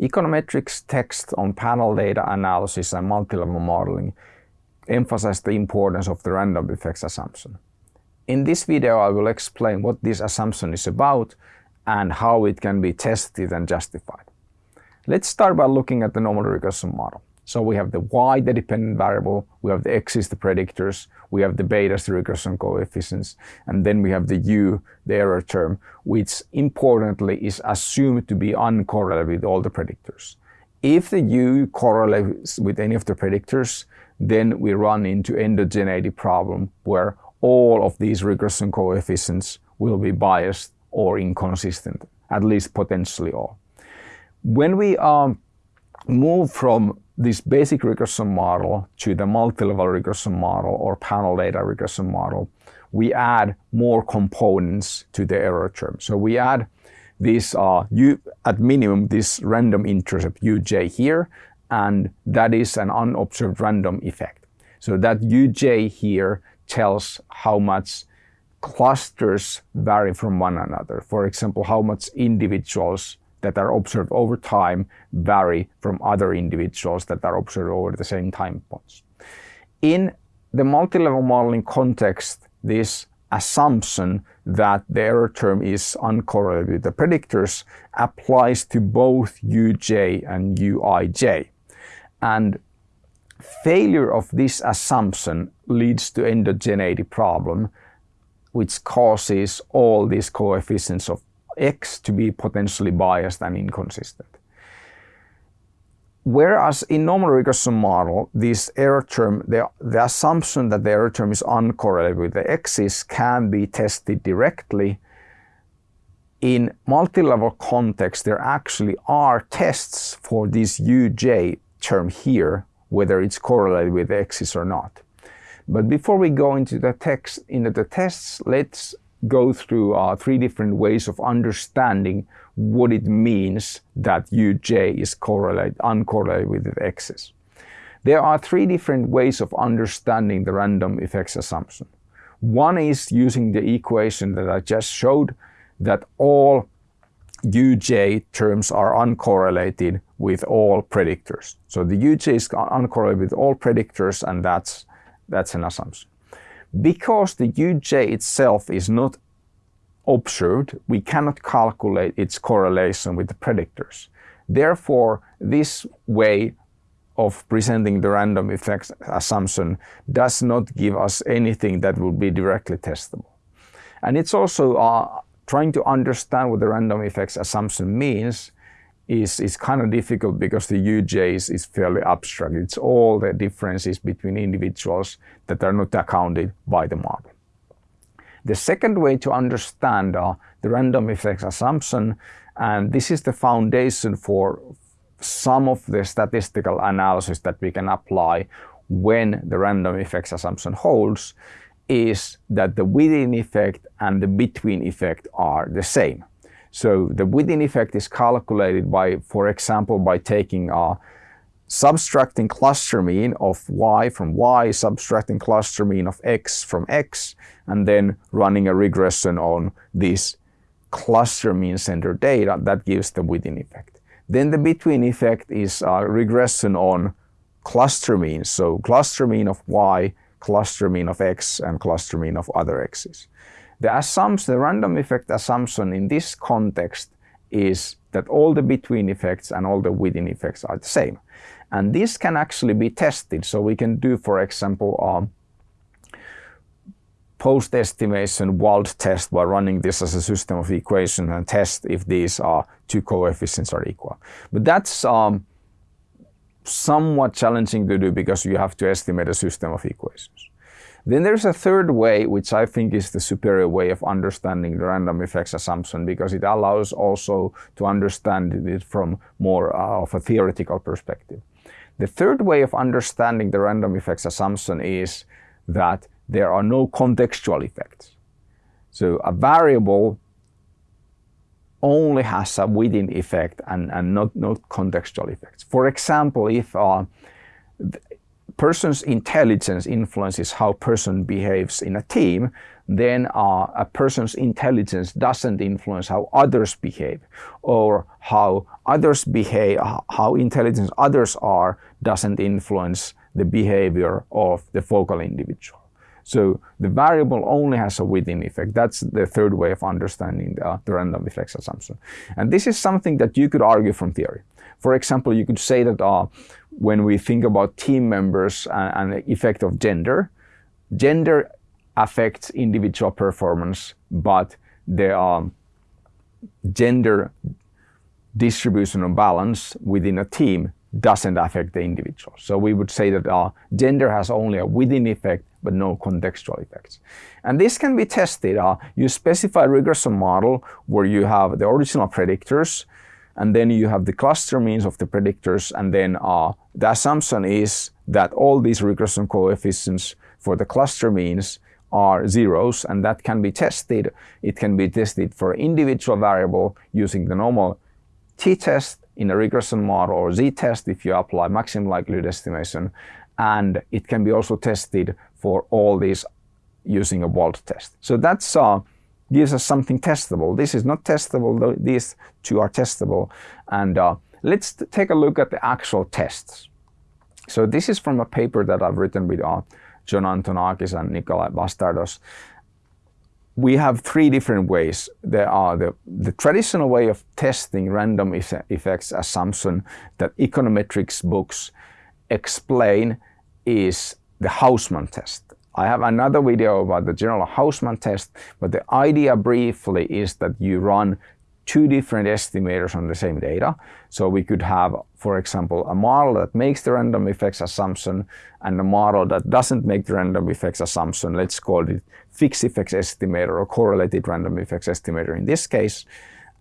Econometrics text on panel data analysis and multi-level modeling emphasize the importance of the random effects assumption. In this video I will explain what this assumption is about and how it can be tested and justified. Let's start by looking at the normal regression model. So we have the y, the dependent variable, we have the x's, the predictors, we have the betas, the regression coefficients, and then we have the u, the error term, which importantly is assumed to be uncorrelated with all the predictors. If the u correlates with any of the predictors, then we run into endogeneity problem where all of these regression coefficients will be biased or inconsistent, at least potentially all. When we um, move from this basic regression model to the multi-level regression model or panel data regression model, we add more components to the error term. So we add this, uh, u, at minimum, this random intercept uj here, and that is an unobserved random effect. So that uj here tells how much clusters vary from one another. For example, how much individuals that are observed over time vary from other individuals that are observed over the same time points. In the multi-level modeling context, this assumption that the error term is uncorrelated with the predictors applies to both uj and uij. And failure of this assumption leads to endogeneity problem, which causes all these coefficients of X to be potentially biased and inconsistent. Whereas in normal regression model, this error term, the, the assumption that the error term is uncorrelated with the x's can be tested directly. In multi-level context, there actually are tests for this uj term here, whether it's correlated with x's or not. But before we go into the text, into the tests, let's go through uh, three different ways of understanding what it means that uj is correlate, uncorrelated with the x's. There are three different ways of understanding the random effects assumption. One is using the equation that I just showed that all uj terms are uncorrelated with all predictors. So the uj is uncorrelated with all predictors and that's, that's an assumption. Because the uj itself is not observed, we cannot calculate its correlation with the predictors. Therefore, this way of presenting the random effects assumption does not give us anything that will be directly testable. And it's also uh, trying to understand what the random effects assumption means is, is kind of difficult because the UJ is, is fairly abstract. It's all the differences between individuals that are not accounted by the model. The second way to understand uh, the random effects assumption, and this is the foundation for some of the statistical analysis that we can apply when the random effects assumption holds, is that the within effect and the between effect are the same. So the within effect is calculated by, for example, by taking a subtracting cluster mean of y from y, subtracting cluster mean of x from x, and then running a regression on this cluster mean center data that gives the within effect. Then the between effect is a regression on cluster means. So cluster mean of y, cluster mean of x, and cluster mean of other x's. The assumption, the random effect assumption in this context is that all the between effects and all the within effects are the same. And this can actually be tested. So we can do, for example, um, post-estimation Wald test by running this as a system of equations and test if these are two coefficients are equal. But that's um, somewhat challenging to do because you have to estimate a system of equations. Then there's a third way, which I think is the superior way of understanding the random effects assumption because it allows also to understand it from more uh, of a theoretical perspective. The third way of understanding the random effects assumption is that there are no contextual effects. So a variable only has a within effect and, and not, not contextual effects. For example, if uh, person's intelligence influences how person behaves in a team, then uh, a person's intelligence doesn't influence how others behave or how others behave, how intelligent others are doesn't influence the behavior of the focal individual. So the variable only has a within effect. That's the third way of understanding the, uh, the random effects assumption. And this is something that you could argue from theory. For example, you could say that uh, when we think about team members and, and the effect of gender, gender affects individual performance, but the um, gender distribution of balance within a team doesn't affect the individual. So we would say that uh, gender has only a within effect, but no contextual effects. And this can be tested. Uh, you specify a regression model where you have the original predictors, and then you have the cluster means of the predictors, and then uh, the assumption is that all these regression coefficients for the cluster means are zeros, and that can be tested. It can be tested for individual variable using the normal t-test in a regression model or z-test if you apply maximum likelihood estimation. And it can be also tested for all these using a Wald test. So that's uh, gives us something testable. This is not testable, these two are testable. And uh, let's take a look at the actual tests. So this is from a paper that I've written with uh, John Antonakis and Nikolai Bastardoz. We have three different ways. There are the, the traditional way of testing random effects assumption that econometrics books explain is the Hausman test. I have another video about the general Hausman test, but the idea briefly is that you run two different estimators on the same data. So we could have, for example, a model that makes the random effects assumption and a model that doesn't make the random effects assumption. Let's call it fixed effects estimator or correlated random effects estimator in this case.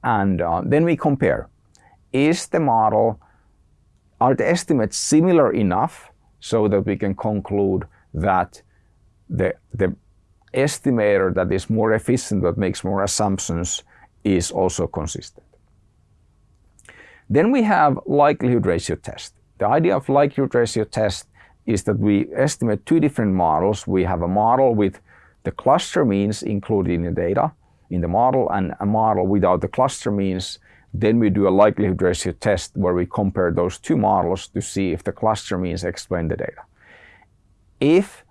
And uh, then we compare. Is the model, are the estimates similar enough so that we can conclude that the, the estimator that is more efficient, that makes more assumptions, is also consistent. Then we have likelihood ratio test. The idea of likelihood ratio test is that we estimate two different models. We have a model with the cluster means included in the data in the model and a model without the cluster means. Then we do a likelihood ratio test where we compare those two models to see if the cluster means explain the data. If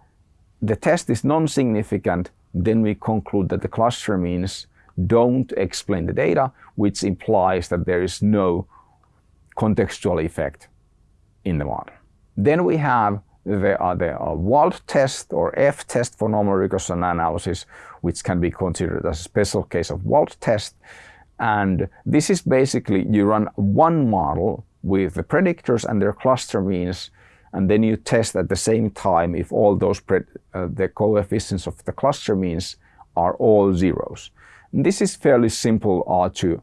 the test is non-significant, then we conclude that the cluster means don't explain the data, which implies that there is no contextual effect in the model. Then we have the, the uh, Wald test or F test for normal regression analysis, which can be considered as a special case of Wald test. And this is basically you run one model with the predictors and their cluster means, and then you test at the same time if all those uh, the coefficients of the cluster means are all zeros. This is fairly simple uh, to,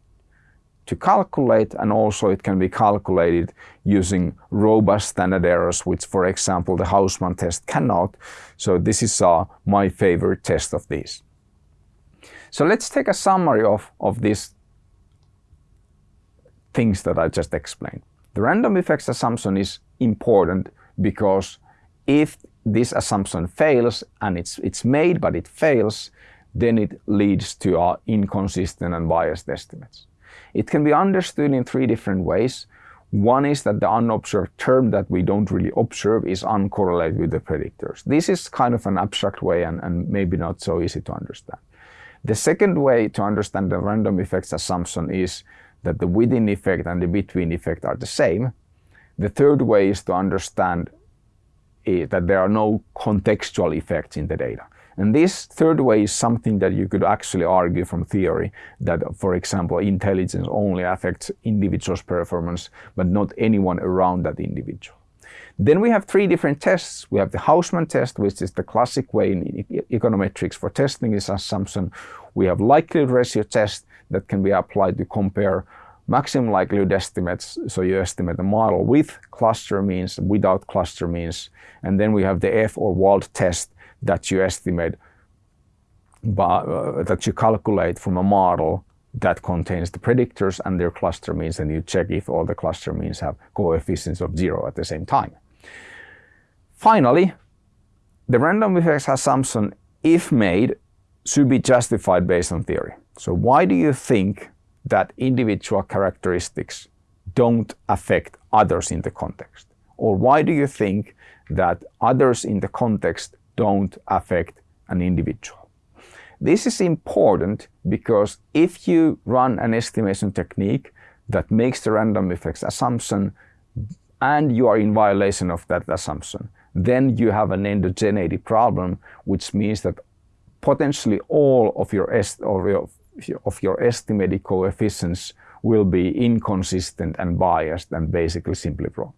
to calculate and also it can be calculated using robust standard errors, which for example the Hausman test cannot. So this is uh, my favorite test of these. So let's take a summary of, of these things that I just explained. The random effects assumption is important because if this assumption fails and it's, it's made but it fails, then it leads to our inconsistent and biased estimates. It can be understood in three different ways. One is that the unobserved term that we don't really observe is uncorrelated with the predictors. This is kind of an abstract way and, and maybe not so easy to understand. The second way to understand the random effects assumption is that the within effect and the between effect are the same. The third way is to understand eh, that there are no contextual effects in the data. And this third way is something that you could actually argue from theory that, for example, intelligence only affects individual's performance, but not anyone around that individual. Then we have three different tests. We have the Hausman test, which is the classic way in econometrics for testing this assumption. We have likelihood ratio test that can be applied to compare maximum likelihood estimates. So you estimate the model with cluster means, without cluster means. And then we have the F or Wald test that you estimate, but, uh, that you calculate from a model that contains the predictors and their cluster means, and you check if all the cluster means have coefficients of zero at the same time. Finally, the random effects assumption, if made, should be justified based on theory. So why do you think that individual characteristics don't affect others in the context? Or why do you think that others in the context don't affect an individual? This is important because if you run an estimation technique that makes the random effects assumption and you are in violation of that assumption, then you have an endogeneity problem, which means that potentially all of your, of your, of your estimated coefficients will be inconsistent and biased and basically simply wrong.